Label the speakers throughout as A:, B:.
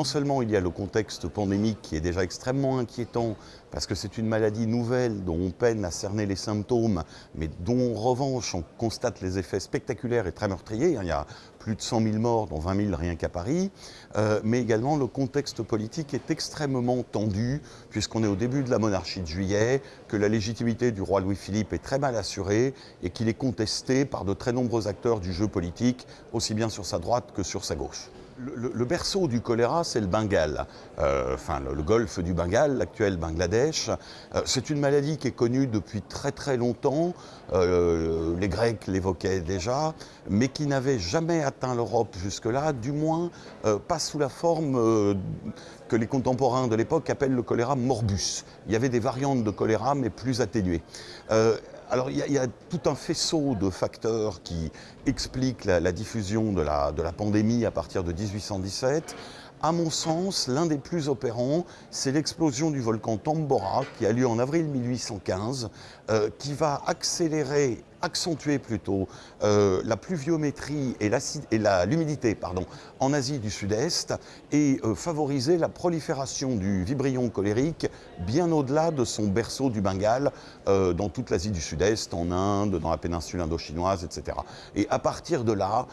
A: non seulement il y a le contexte pandémique qui est déjà extrêmement inquiétant, parce que c'est une maladie nouvelle dont on peine à cerner les symptômes, mais dont en revanche on constate les effets spectaculaires et très meurtriers. Il y a plus de 100 000 morts, dont 20 000 rien qu'à Paris. Euh, mais également le contexte politique est extrêmement tendu, puisqu'on est au début de la monarchie de juillet, que la légitimité du roi Louis-Philippe est très mal assurée et qu'il est contesté par de très nombreux acteurs du jeu politique, aussi bien sur sa droite que sur sa gauche. Le, berceau du choléra, c'est le Bengale, euh, enfin le, golfe du Bengale, l'actuel Bangladesh. Euh, c'est une maladie qui est connue depuis très très longtemps, euh, les Grecs l'évoquaient déjà, mais qui n'avait jamais atteint l'Europe jusque-là, du moins pas sous la forme que les contemporains de l'époque appellent le choléra morbus. Il y avait des variantes de choléra, mais plus atténuées. Alors il y, a, tout un faisceau de facteurs qui expliquent la, diffusion de la, pandémie à partir de 1817. À mon sens, l'un des plus opérants, c'est l'explosion du volcan Tambora qui a lieu en avril 1815, euh, qui va accélérer accentuer plutôt euh, la pluviométrie et l'humidité en Asie du Sud-Est et euh, favoriser la prolifération du vibrion colérique bien au-delà de son berceau du Bengale euh, dans toute l'Asie du Sud-Est, en Inde, dans la péninsule indo-chinoise, etc. Et à partir de là,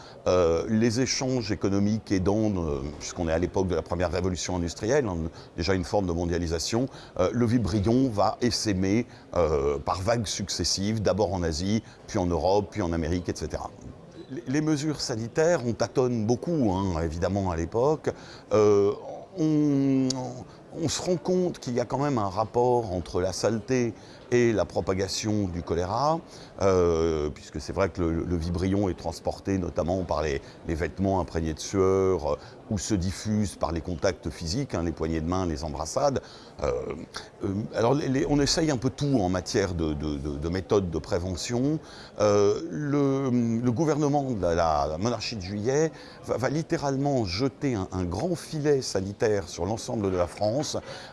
A: les échanges économiques aidant, puisqu'on est à l'époque de la première révolution industrielle, hein, déjà une forme de mondialisation, le vibrion va essaimer par vagues successives, d'abord en Asie, puis en Europe, puis en Amérique, etc. Les mesures sanitaires, on tâtonne beaucoup, hein, évidemment, à l'époque. Euh, on, se rend compte qu'il y a quand même un rapport entre la saleté et la propagation du choléra, euh, puisque c'est vrai que le, vibrion est transporté notamment par les, vêtements imprégnés de sueur euh, ou se diffuse par les contacts physiques, hein, les poignées de main, les embrassades. Euh, alors on essaye un peu tout en matière de, méthodes de prévention. Le, gouvernement de la, monarchie de juillet va, littéralement jeter un, grand filet sanitaire sur l'ensemble de la France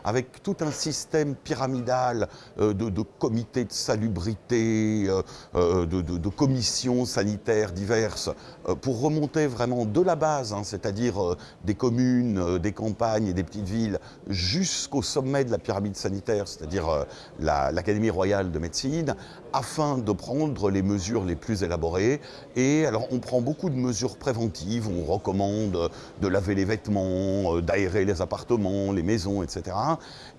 A: avec tout un système pyramidal de comités de salubrité, euh, euh, de, commissions sanitaires diverses, euh, pour remonter vraiment de la base, hein, c'est-à-dire des communes, des campagnes et des petites villes, jusqu'au sommet de la pyramide sanitaire, c'est-à-dire l'Académie royale de médecine, afin de prendre les mesures les plus élaborées. Et alors on prend beaucoup de mesures préventives, on recommande de laver les vêtements, d'aérer les appartements, les maisons, etc.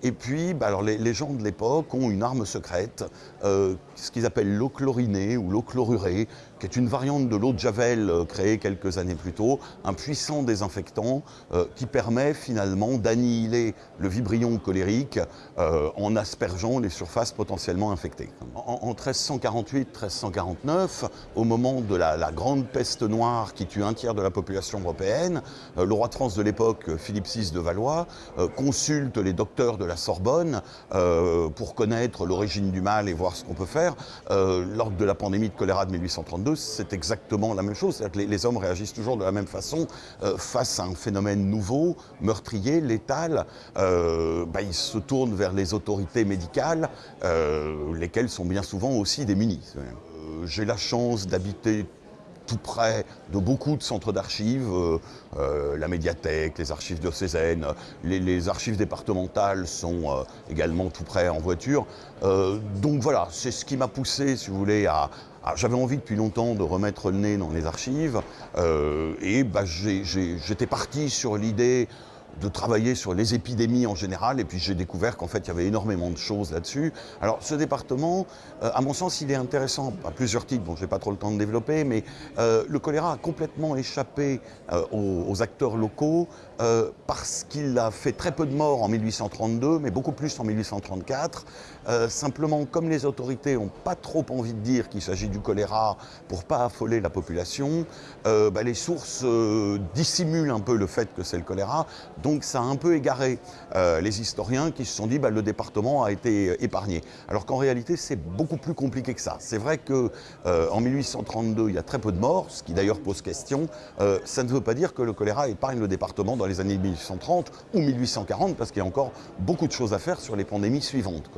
A: Et puis bah, les gens de l'époque ont une arme secrète, euh, ce qu'ils appellent l'eau chlorinée ou l'eau chlorurée, qui est une variante de l'eau de Javel euh, créée quelques années plus tôt, un puissant désinfectant euh, qui permet finalement d'annihiler le vibrion colérique en aspergeant les surfaces potentiellement infectées. En, 1348-1349, au moment de la, la, grande peste noire qui tue un tiers de la population européenne, le roi de France de l'époque, Philippe VI de Valois, consulte les docteurs de la Sorbonne pour connaître l'origine du mal et voir ce qu'on peut faire. Euh, lors de la pandémie de choléra de 1832, c'est exactement la même chose. Les, hommes réagissent toujours de la même façon euh, face à un phénomène nouveau, meurtrier, létal. Euh, bah, ils se tournent vers les autorités médicales, lesquelles sont bien souvent aussi démunies. J'ai la chance d'habiter tout près de beaucoup de centres d'archives, euh, euh, la médiathèque, les archives diocésaines, les, les archives départementales sont euh, également tout près en voiture. donc voilà, c'est ce qui m'a poussé, si vous voulez, à, j'avais envie depuis longtemps de remettre le nez dans les archives et bah, j'étais parti sur l'idée de travailler sur les épidémies en général, et puis j'ai découvert qu'en fait il y avait énormément de choses là-dessus. Alors ce département, euh, à mon sens, il est intéressant à plusieurs titres, bon je n'ai pas trop le temps de développer, mais euh, le choléra a complètement échappé euh, aux, acteurs locaux parce qu'il a fait très peu de morts en 1832, mais beaucoup plus en 1834. simplement, comme les autorités n'ont pas trop envie de dire qu'il s'agit du choléra pour pas affoler la population, bah, les sources dissimulent un peu le fait que c'est le choléra. Ça a un peu égaré euh, les historiens qui se sont dit bah, le département a été euh, épargné. Alors qu'en réalité c'est beaucoup plus compliqué que ça. C'est vrai qu'en euh, 1832 il y a très peu de morts, ce qui d'ailleurs pose question. ça ne veut pas dire que le choléra épargne le département dans les années 1830 ou 1840 parce qu'il y a encore beaucoup de choses à faire sur les pandémies suivantes.